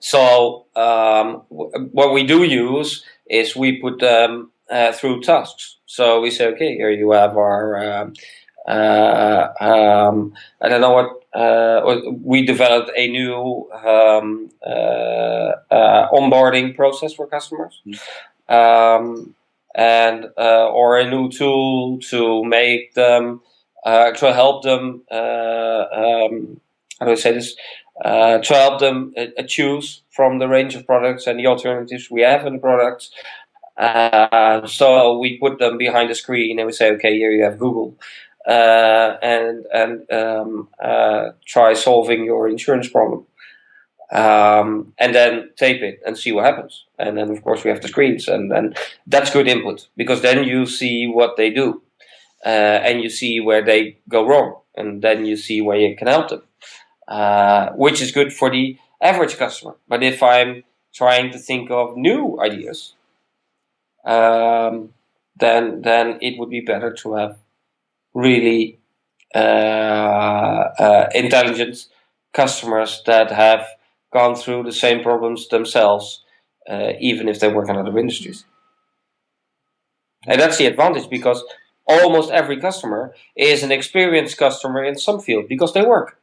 So um, what we do use is we put them uh, through tasks. So we say, okay, here you have our, um, uh, um, I don't know what, uh, we developed a new um, uh, uh, onboarding process for customers. Mm. and or a new tool to make them to help them um, how do I say this uh, to help them uh, choose from the range of products and the alternatives we have in the products. Uh, so we put them behind the screen and we say, okay, here you have Google, uh, and and um, uh, try solving your insurance problem, um, and then tape it and see what happens. And then of course we have the screens, and and that's good input because then you see what they do, uh, and you see where they go wrong, and then you see where you can help them uh, which is good for the average customer. But if I'm trying to think of new ideas, um, then then it would be better to have really uh, uh, intelligent customers that have gone through the same problems themselves, uh, even if they work in other industries. And that's the advantage because almost every customer is an experienced customer in some field because they work.